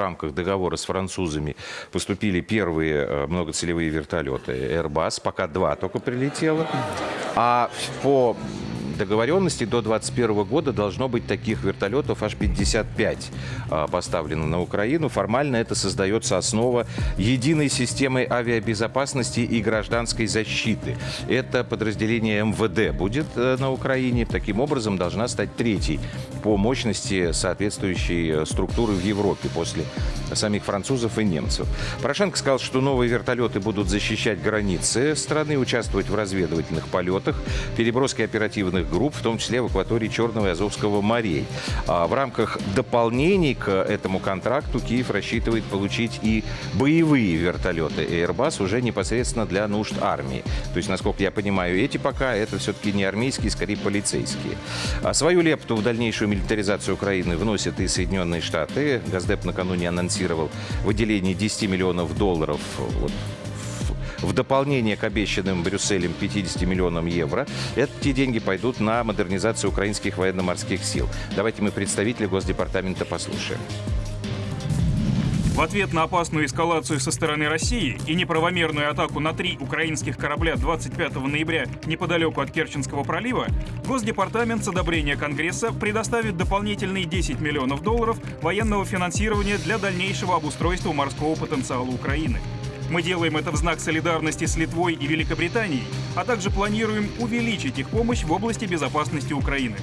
рамках договора с французами поступили первые э, многоцелевые вертолеты Airbus, пока два только прилетело. А по договоренности до 2021 года должно быть таких вертолетов аж 55 а, поставлено на Украину. Формально это создается основа единой системы авиабезопасности и гражданской защиты. Это подразделение МВД будет э, на Украине. Таким образом, должна стать третьей по мощности соответствующей э, структуры в Европе после самих французов и немцев. Порошенко сказал, что новые вертолеты будут защищать границы страны, участвовать в разведывательных полетах, переброске оперативных групп, в том числе в акватории Черного и Азовского морей. А в рамках дополнений к этому контракту Киев рассчитывает получить и боевые вертолеты Airbus уже непосредственно для нужд армии. То есть, насколько я понимаю, эти пока это все-таки не армейские, скорее полицейские. А свою лепту в дальнейшую милитаризацию Украины вносят и Соединенные Штаты. Газдеп накануне анонсировал выделение 10 миллионов долларов вот, в дополнение к обещанным Брюсселем 50 миллионам евро, эти деньги пойдут на модернизацию украинских военно-морских сил. Давайте мы представителя Госдепартамента послушаем. В ответ на опасную эскалацию со стороны России и неправомерную атаку на три украинских корабля 25 ноября неподалеку от Керченского пролива, Госдепартамент с одобрения Конгресса предоставит дополнительные 10 миллионов долларов военного финансирования для дальнейшего обустройства морского потенциала Украины. Мы делаем это в знак солидарности с Литвой и Великобританией, а также планируем увеличить их помощь в области безопасности Украины.